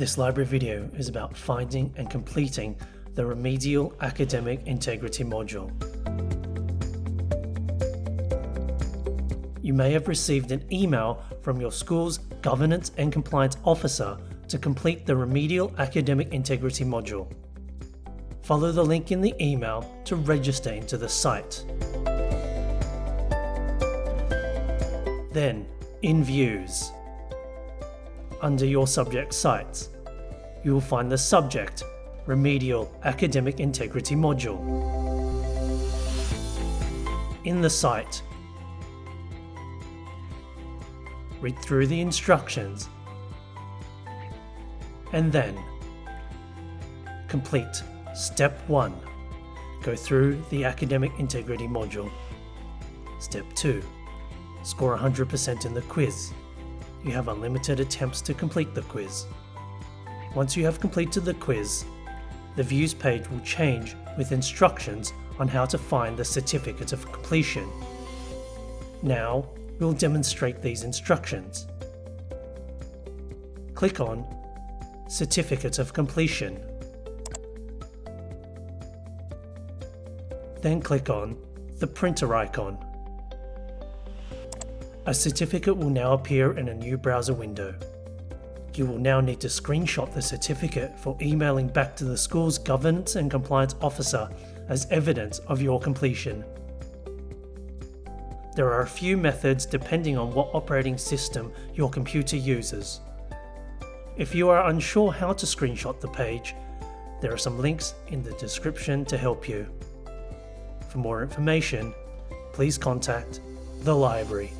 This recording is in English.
This library video is about finding and completing the Remedial Academic Integrity module. You may have received an email from your school's Governance and Compliance Officer to complete the Remedial Academic Integrity module. Follow the link in the email to register into the site. Then, in vUWS, under your subject sites, you will find the Subject Remedial Academic Integrity module. In the site, read through the instructions and then complete Step 1. Go through the Academic Integrity module. Step 2. Score 100% in the quiz. You have unlimited attempts to complete the quiz. Once you have completed the quiz, the vUWS page will change with instructions on how to find the Certificate of Completion. Now, we'll demonstrate these instructions. Click on Certificate of Completion. Then click on the printer icon. A certificate will now appear in a new browser window. You will now need to screenshot the certificate for emailing back to the school's Governance and Compliance Officer as evidence of your completion. There are a few methods depending on what operating system your computer uses. If you are unsure how to screenshot the page, there are some links in the description to help you. For more information, please contact the library.